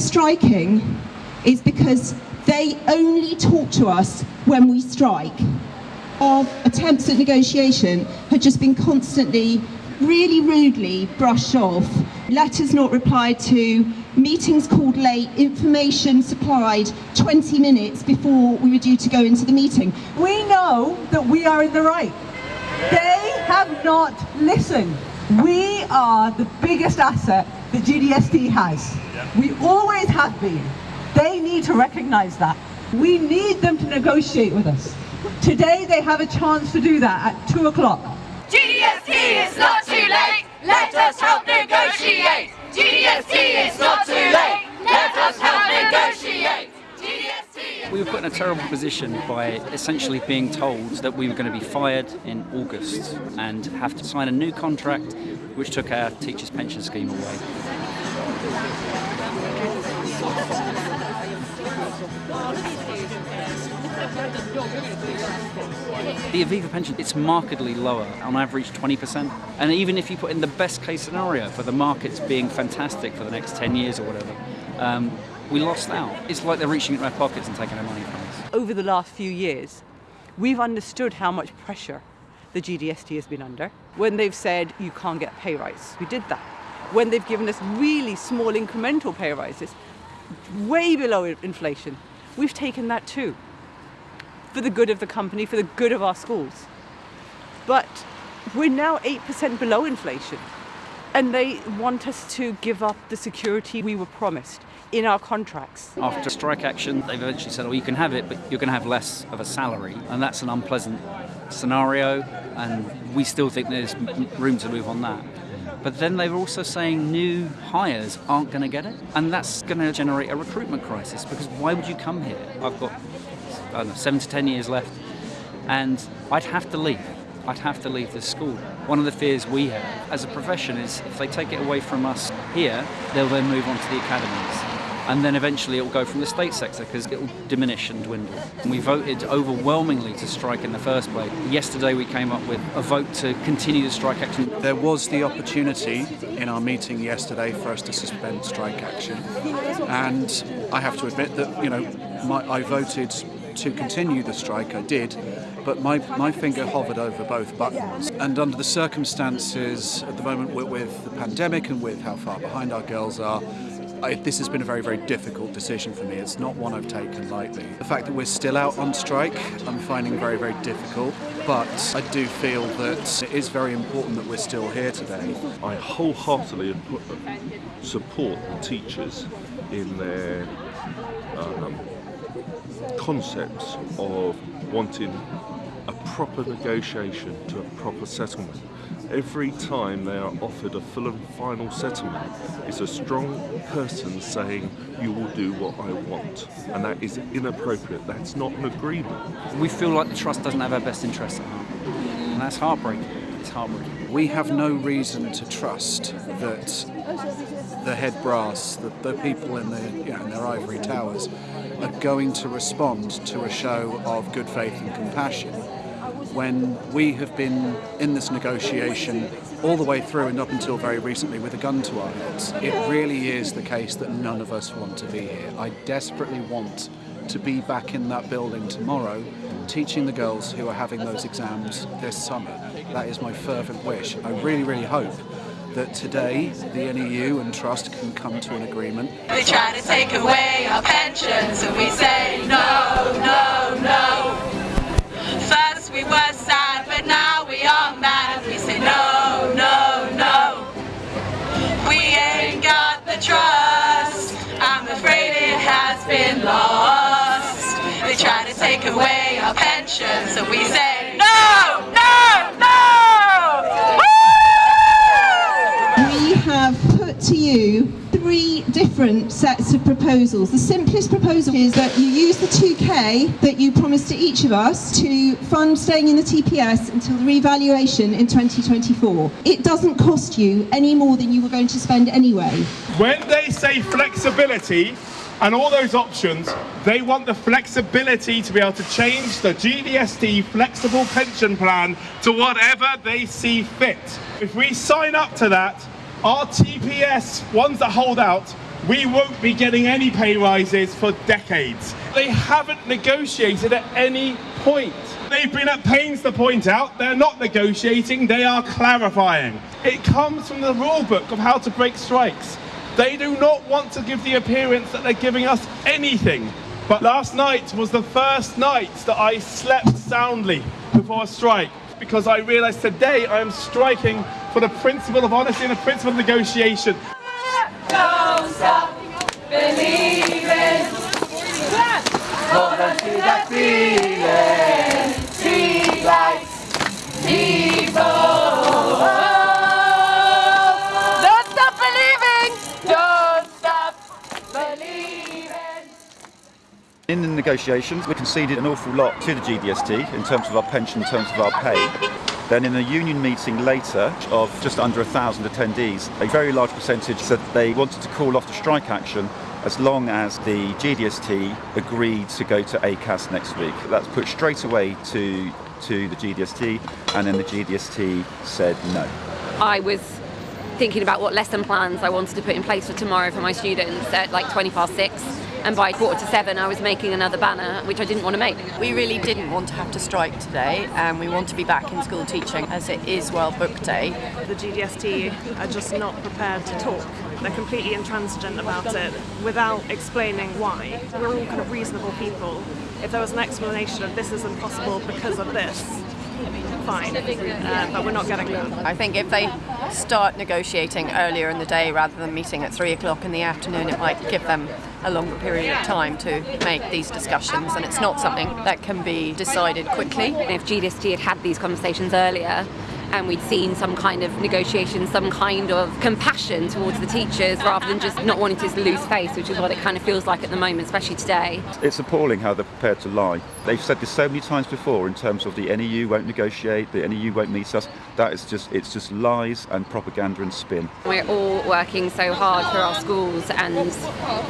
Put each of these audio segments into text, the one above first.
striking is because they only talk to us when we strike. Our attempts at negotiation had just been constantly, really rudely brushed off. Letters not replied to, meetings called late, information supplied 20 minutes before we were due to go into the meeting. We know that we are in the right. They have not listened. We are the biggest asset the GDST has. We always have been. They need to recognise that. We need them to negotiate with us. Today they have a chance to do that at 2 o'clock. GDST is not too late. Let us help negotiate. GDST is not too late. Let us help negotiate. GDST. We were put in a terrible position by essentially being told that we were going to be fired in August and have to sign a new contract which took our teachers' pension scheme away. The Aviva pension, it's markedly lower, on average 20%. And even if you put in the best case scenario for the markets being fantastic for the next 10 years or whatever, um, we lost out. It's like they're reaching into our pockets and taking our money from us. Over the last few years, we've understood how much pressure the GDST has been under. When they've said you can't get pay rise, we did that. When they've given us really small incremental pay rises, way below inflation, we've taken that too for the good of the company, for the good of our schools. But we're now 8% below inflation. And they want us to give up the security we were promised in our contracts. After strike action, they've eventually said, oh, you can have it, but you're going to have less of a salary. And that's an unpleasant scenario, and we still think there's room to move on that. But then they're also saying new hires aren't going to get it, and that's going to generate a recruitment crisis because why would you come here? I've got I don't know, seven to ten years left, and I'd have to leave. I'd have to leave the school. One of the fears we have as a profession is if they take it away from us here, they'll then move on to the academies. And then eventually it will go from the state sector because it will diminish and dwindle. We voted overwhelmingly to strike in the first place. Yesterday we came up with a vote to continue the strike action. There was the opportunity in our meeting yesterday for us to suspend strike action. And I have to admit that, you know, my, I voted to continue the strike, I did, but my, my finger hovered over both buttons. And under the circumstances at the moment with, with the pandemic and with how far behind our girls are, I, this has been a very, very difficult decision for me. It's not one I've taken lightly. The fact that we're still out on strike, I'm finding very, very difficult, but I do feel that it is very important that we're still here today. I wholeheartedly support the teachers in their um, concepts of wanting a proper negotiation to a proper settlement. Every time they are offered a full and final settlement, it's a strong person saying, you will do what I want. And that is inappropriate. That's not an agreement. We feel like the Trust doesn't have our best interests at heart. And that's heartbreaking. It's heartbreaking. We have no reason to trust that the head brass, the, the people in, the, you know, in their ivory towers, are going to respond to a show of good faith and compassion when we have been in this negotiation all the way through and up until very recently with a gun to our heads. It really is the case that none of us want to be here. I desperately want to be back in that building tomorrow teaching the girls who are having those exams this summer. That is my fervent wish. I really, really hope that today the NEU and Trust can come to an agreement. They try to take away our pensions and we say take away our pensions and we say no, no, no. We have put to you three different sets of proposals. The simplest proposal is that you use the 2K that you promised to each of us to fund staying in the TPS until the revaluation in 2024. It doesn't cost you any more than you were going to spend anyway. When they say flexibility, and all those options, they want the flexibility to be able to change the GDST flexible pension plan to whatever they see fit. If we sign up to that, our TPS, ones that hold out, we won't be getting any pay rises for decades. They haven't negotiated at any point. They've been at pains to point out they're not negotiating, they are clarifying. It comes from the rule book of how to break strikes. They do not want to give the appearance that they're giving us anything. But last night was the first night that I slept soundly before a strike because I realised today I am striking for the principle of honesty and the principle of negotiation. Don't stop believing. Hold on to that feeling. Street lights, In the negotiations, we conceded an awful lot to the GDST in terms of our pension, in terms of our pay. Then in a union meeting later of just under a thousand attendees, a very large percentage said they wanted to call off the strike action as long as the GDST agreed to go to ACAS next week. That's put straight away to, to the GDST and then the GDST said no. I was thinking about what lesson plans I wanted to put in place for tomorrow for my students at like 20 past six. And by quarter to seven, I was making another banner, which I didn't want to make. We really didn't want to have to strike today, and we want to be back in school teaching as it is World Book Day. The GDST are just not prepared to talk. They're completely intransigent about it without explaining why. We're all kind of reasonable people. If there was an explanation of this is impossible because of this, fine. Uh, but we're not getting that. I think if they start negotiating earlier in the day rather than meeting at three o'clock in the afternoon, it might give them a longer period of time to make these discussions, and it's not something that can be decided quickly. If GDST had had these conversations earlier, and we'd seen some kind of negotiation, some kind of compassion towards the teachers rather than just not wanting to lose face, which is what it kind of feels like at the moment, especially today. It's appalling how they're prepared to lie. They've said this so many times before in terms of the NEU won't negotiate, the NEU won't meet us. That is just, it's just lies and propaganda and spin. We're all working so hard for our schools and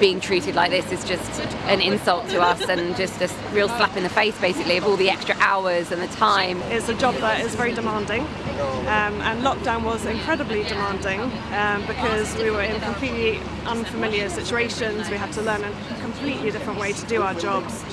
being treated like this is just an insult to us and just a real slap in the face basically of all the extra hours and the time. It's a job that is very demanding. Um, and lockdown was incredibly demanding um, because we were in completely unfamiliar situations. We had to learn a completely different way to do our jobs.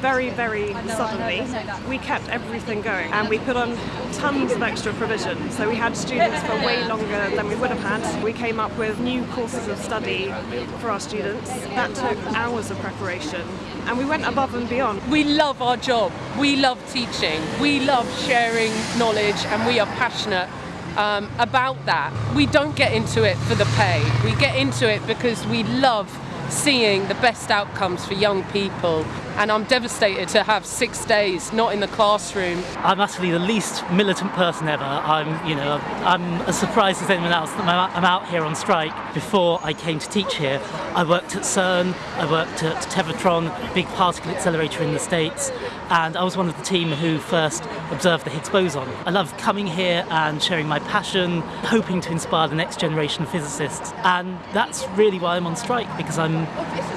Very, very suddenly, we kept everything going and we put on tons of extra provision. So we had students for way longer than we would have had. We came up with new courses of study for our students. That took hours of preparation and we went above and beyond. We love our job. We love teaching. We love sharing knowledge and we are passionate um, about that. We don't get into it for the pay. We get into it because we love seeing the best outcomes for young people and I'm devastated to have six days not in the classroom. I'm actually the least militant person ever. I'm, you know, I'm as surprised as anyone else that I'm out here on strike. Before I came to teach here, I worked at CERN, I worked at Tevatron, big particle accelerator in the States, and I was one of the team who first observed the Higgs boson. I love coming here and sharing my passion, hoping to inspire the next generation of physicists, and that's really why I'm on strike because I'm,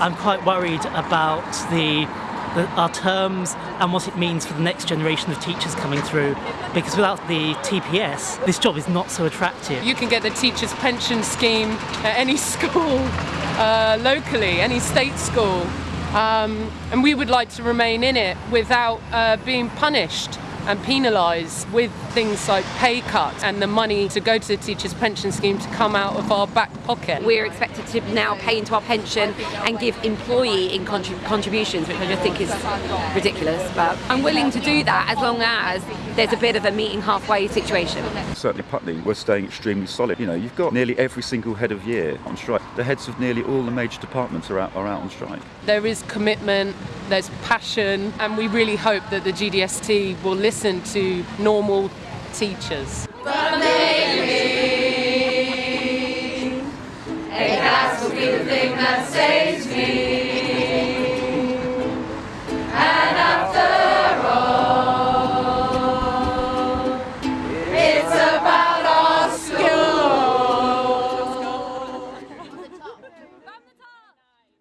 I'm quite worried about the our terms and what it means for the next generation of teachers coming through. Because without the TPS, this job is not so attractive. You can get the teacher's pension scheme at any school uh, locally, any state school. Um, and we would like to remain in it without uh, being punished and penalised with things like pay cuts and the money to go to the teachers' pension scheme to come out of our back pocket. We're expected to now pay into our pension and give employee in contrib contributions, which I just think is ridiculous. But I'm willing to do that as long as there's a bit of a meeting halfway situation. Certainly Putney, we're staying extremely solid. You know, you've got nearly every single head of year on strike. The heads of nearly all the major departments are out, are out on strike. There is commitment, there's passion, and we really hope that the GDST will listen to normal teachers. But maybe a will be the thing that saves